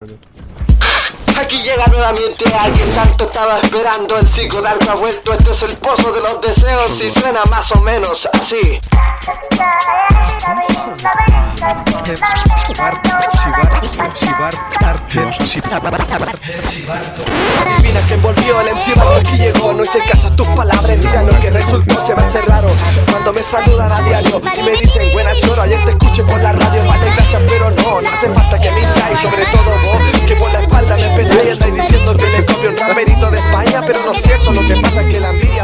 Aquí llega nuevamente alguien tanto estaba esperando. El psicodarco ha vuelto, este es el pozo de los deseos Y suena más o menos así. Mira que volvió el MC Barto aquí llegó. No hice caso a tus palabras, mira lo que resultó Se me hace raro cuando me saludan a diario Y me dicen buena choro, ayer te escuché por la y Sobre todo vos, que por la espalda me peláis Andáis diciendo que le copio un raperito de España Pero no es cierto, lo que pasa es que la envidia